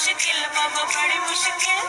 मुश्किल बाबा बड़ी मुश्किल।